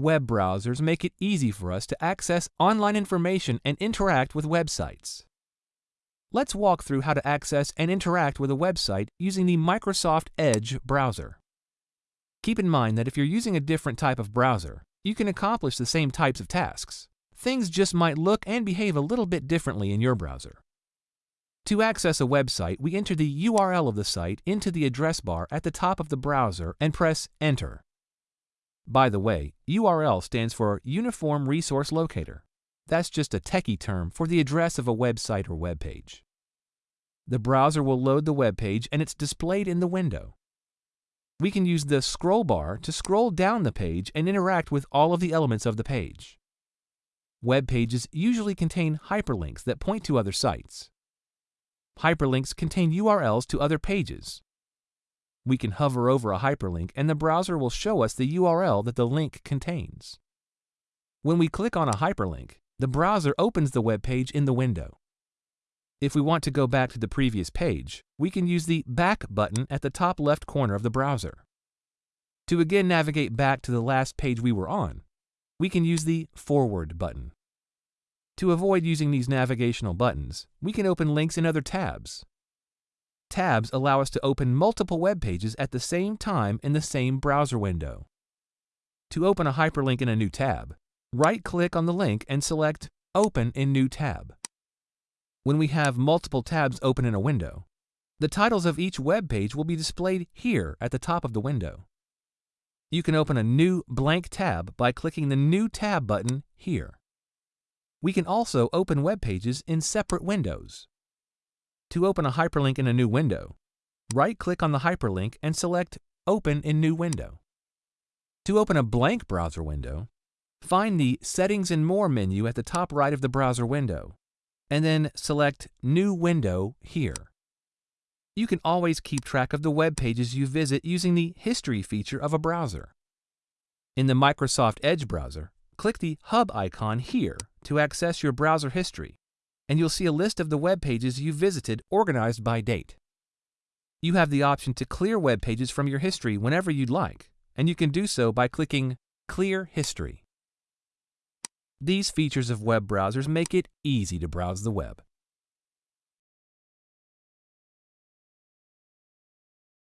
web browsers make it easy for us to access online information and interact with websites. Let's walk through how to access and interact with a website using the Microsoft Edge browser. Keep in mind that if you're using a different type of browser, you can accomplish the same types of tasks. Things just might look and behave a little bit differently in your browser. To access a website, we enter the URL of the site into the address bar at the top of the browser and press Enter. By the way, URL stands for Uniform Resource Locator. That's just a techie term for the address of a website or web page. The browser will load the web page and it's displayed in the window. We can use the scroll bar to scroll down the page and interact with all of the elements of the page. Web pages usually contain hyperlinks that point to other sites. Hyperlinks contain URLs to other pages. We can hover over a hyperlink and the browser will show us the URL that the link contains. When we click on a hyperlink, the browser opens the web page in the window. If we want to go back to the previous page, we can use the Back button at the top left corner of the browser. To again navigate back to the last page we were on, we can use the Forward button. To avoid using these navigational buttons, we can open links in other tabs. Tabs allow us to open multiple web pages at the same time in the same browser window. To open a hyperlink in a new tab, right-click on the link and select Open in New Tab. When we have multiple tabs open in a window, the titles of each web page will be displayed here at the top of the window. You can open a new blank tab by clicking the New Tab button here. We can also open web pages in separate windows. To open a hyperlink in a new window, right-click on the hyperlink and select Open in New Window. To open a blank browser window, find the Settings and More menu at the top right of the browser window, and then select New Window here. You can always keep track of the web pages you visit using the History feature of a browser. In the Microsoft Edge browser, click the Hub icon here to access your browser history, and you'll see a list of the web pages you visited organized by date. You have the option to clear web pages from your history whenever you'd like, and you can do so by clicking Clear History. These features of web browsers make it easy to browse the web.